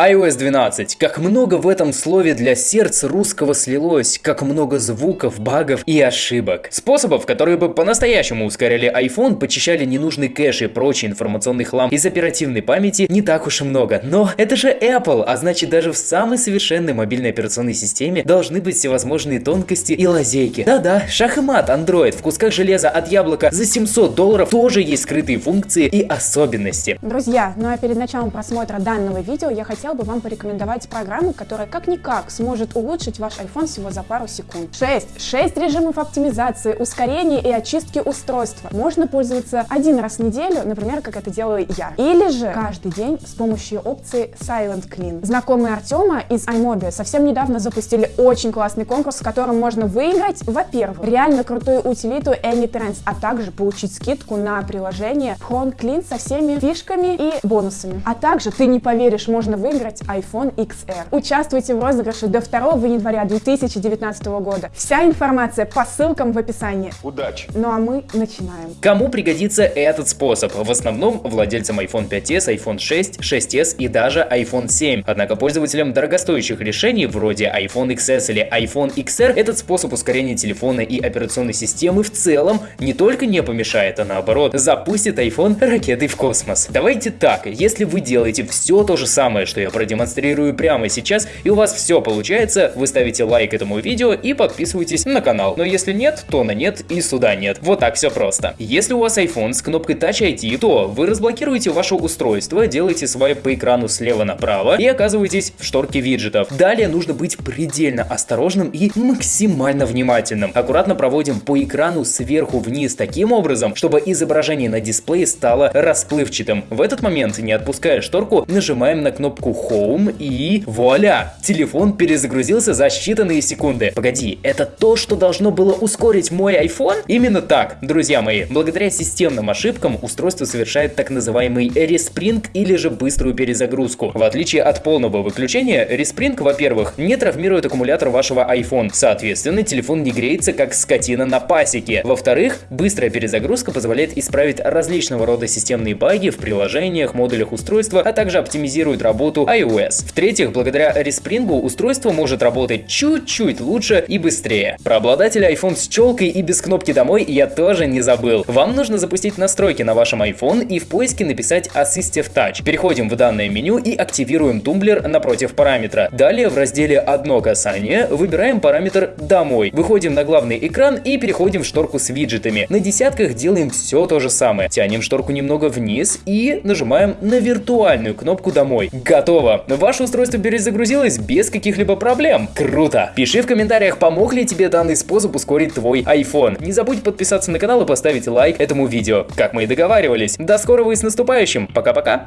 iOS 12. Как много в этом слове для сердца русского слилось, как много звуков, багов и ошибок. Способов, которые бы по-настоящему ускоряли iPhone, почищали ненужный кэш и прочий информационный хлам из оперативной памяти не так уж и много. Но это же Apple, а значит даже в самой совершенной мобильной операционной системе должны быть всевозможные тонкости и лазейки. Да-да, шах и мат, Android, в кусках железа от яблока за 700 долларов тоже есть скрытые функции и особенности. Друзья, ну а перед началом просмотра данного видео я хотел бы вам порекомендовать программу, которая как-никак сможет улучшить ваш iPhone всего за пару секунд. 6. 6 режимов оптимизации, ускорения и очистки устройства. Можно пользоваться один раз в неделю, например, как это делаю я. Или же каждый день с помощью опции Silent Clean. Знакомые Артема из iMobile совсем недавно запустили очень классный конкурс, в котором можно выиграть, во-первых, реально крутую утилиту AnyTrends, а также получить скидку на приложение Phone Clean со всеми фишками и бонусами. А также, ты не поверишь, можно выиграть iPhone XR. Участвуйте в розыгрыше до 2 января 2019 года. Вся информация по ссылкам в описании. Удачи! Ну а мы начинаем. Кому пригодится этот способ? В основном владельцам iPhone 5s, iPhone 6, 6s и даже iPhone 7. Однако пользователям дорогостоящих решений вроде iPhone XS или iPhone XR этот способ ускорения телефона и операционной системы в целом не только не помешает, а наоборот запустит iPhone ракетой в космос. Давайте так, если вы делаете все то же самое, что я продемонстрирую прямо сейчас, и у вас все получается, вы ставите лайк этому видео и подписываетесь на канал. Но если нет, то на нет и сюда нет. Вот так все просто. Если у вас iPhone с кнопкой Touch ID, то вы разблокируете ваше устройство, делаете свайп по экрану слева направо и оказываетесь в шторке виджетов. Далее нужно быть предельно осторожным и максимально внимательным. Аккуратно проводим по экрану сверху вниз таким образом, чтобы изображение на дисплее стало расплывчатым. В этот момент, не отпуская шторку, нажимаем на кнопку Home и вуаля! Телефон перезагрузился за считанные секунды. Погоди, это то, что должно было ускорить мой iPhone? Именно так, друзья мои. Благодаря системным ошибкам устройство совершает так называемый респринг или же быструю перезагрузку. В отличие от полного выключения, респринг, во-первых, не травмирует аккумулятор вашего iPhone. Соответственно, телефон не греется как скотина на пасеке. Во-вторых, быстрая перезагрузка позволяет исправить различного рода системные баги в приложениях, модулях устройства, а также оптимизирует работу iOS. В-третьих, благодаря респрингу устройство может работать чуть-чуть лучше и быстрее. Про обладателя iPhone с челкой и без кнопки домой я тоже не забыл. Вам нужно запустить настройки на вашем iPhone и в поиске написать Assistive Touch. Переходим в данное меню и активируем тумблер напротив параметра. Далее в разделе «Одно касание» выбираем параметр «Домой». Выходим на главный экран и переходим в шторку с виджетами. На десятках делаем все то же самое. Тянем шторку немного вниз и нажимаем на виртуальную кнопку «Домой». Готово! Ваше устройство перезагрузилось без каких-либо проблем. Круто! Пиши в комментариях, помог ли тебе данный способ ускорить твой iPhone. Не забудь подписаться на канал и поставить лайк этому видео, как мы и договаривались. До скорого и с наступающим! Пока-пока!